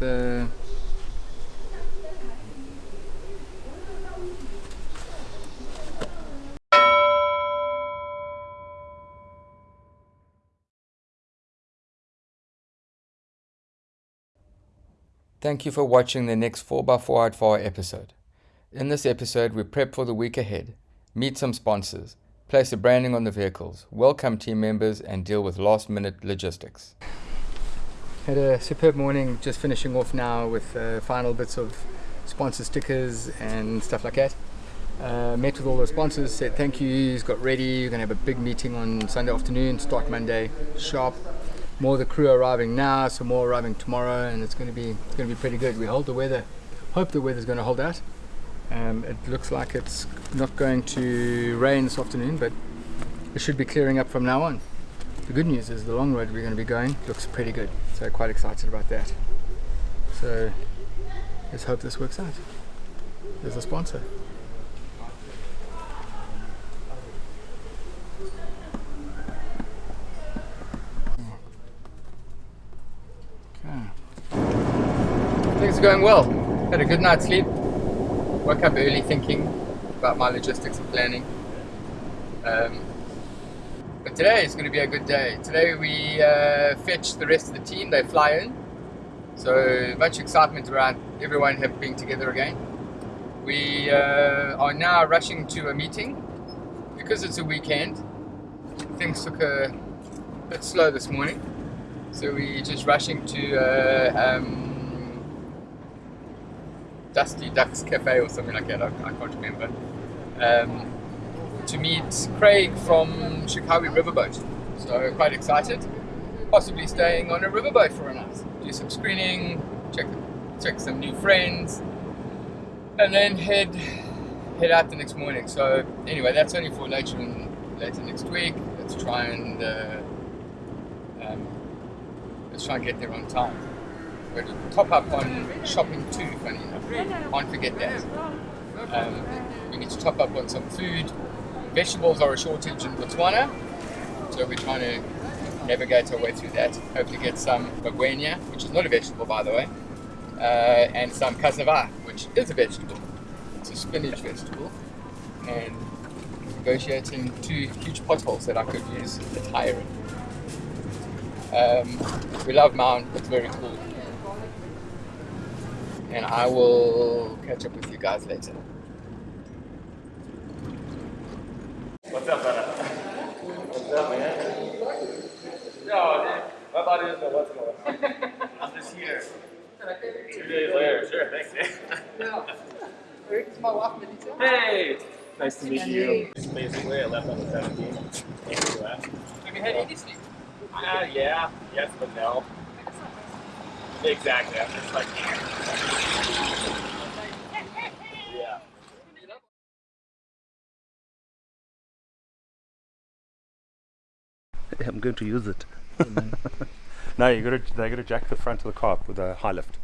Thank you for watching the next 4x4 Out Far episode. In this episode, we prep for the week ahead, meet some sponsors, place the branding on the vehicles, welcome team members, and deal with last minute logistics. Had a superb morning, just finishing off now with uh, final bits of sponsor stickers and stuff like that. Uh, met with all the sponsors, said thank yous, got ready. We're going to have a big meeting on Sunday afternoon, start Monday sharp more of the crew arriving now, some more arriving tomorrow, and it's going to be it's going to be pretty good. We hold the weather, hope the weather's going to hold out. Um, it looks like it's not going to rain this afternoon, but it should be clearing up from now on. The good news is the long road we're going to be going looks pretty good, so quite excited about that. So let's hope this works out. There's a sponsor. Things are going well. Had a good night's sleep. Woke up early thinking about my logistics and planning. Um, but today is going to be a good day. Today we uh, fetch the rest of the team. They fly in. So much excitement around everyone being together again. We uh, are now rushing to a meeting because it's a weekend. Things took a bit slow this morning. So we're just rushing to uh, um, Dusty Ducks Cafe or something like that, I, I can't remember, um, to meet Craig from Shakawe Riverboat. So quite excited, possibly staying on a riverboat for a night, do some screening, check check some new friends, and then head head out the next morning. So anyway, that's only for later in, later next week. Let's try and uh, um, let's try and get there on time. We're to top up on shopping too, funny enough. Can't forget that. Um, we need to top up on some food. Vegetables are a shortage in Botswana, so we're trying to navigate our way through that. Hopefully get some magwinya, which is not a vegetable by the way, uh, and some cassava, which is a vegetable. It's a spinach vegetable. And negotiating two huge potholes that I could use a tire in. Um, we love Maun, it's very cool and I will catch up with you guys later. What's up, brother? What's up, man? Yo, dude. My body doesn't know what's going on. I'm just here. Two days later. Sure, thanks, man. Hey! Nice to meet you. Basically, I left on the 17th. Have you had any sleep? Uh, yeah. Yes, but no. Exactly. I'm just like, yeah. I'm going to use it. no, you got to they got to jack the front of the car with a high lift.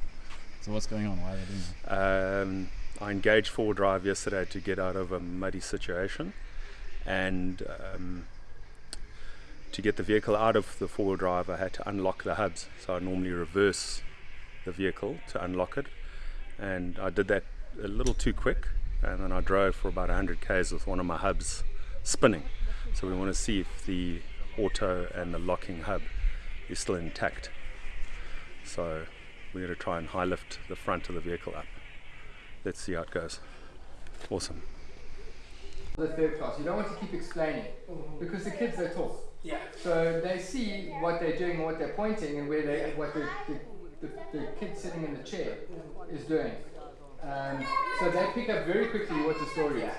So what's going on? Why are they doing that? Um, I engaged four drive yesterday to get out of a muddy situation, and um, to get the vehicle out of the four-wheel drive, I had to unlock the hubs. So I normally reverse the vehicle to unlock it and I did that a little too quick and then I drove for about 100 k's with one of my hubs spinning so we want to see if the auto and the locking hub is still intact. So we're going to try and high lift the front of the vehicle up. Let's see how it goes. Awesome. The third class you don't want to keep explaining because the kids they talk. Yeah. So they see what they're doing and what they're pointing and where they what the, the the, the kid sitting in the chair is doing. Um, so they pick up very quickly what the story is.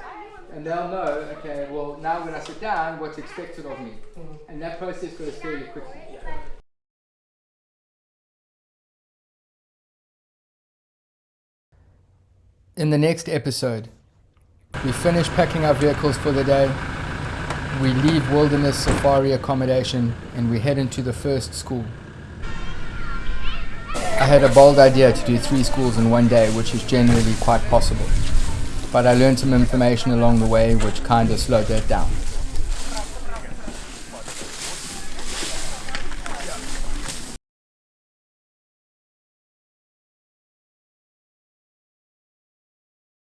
And they'll know, okay, well, now when I sit down, what's expected of me. And that process goes fairly quickly. In the next episode, we finish packing our vehicles for the day. We leave Wilderness Safari accommodation and we head into the first school. I had a bold idea to do three schools in one day, which is generally quite possible. But I learned some information along the way which kind of slowed that down.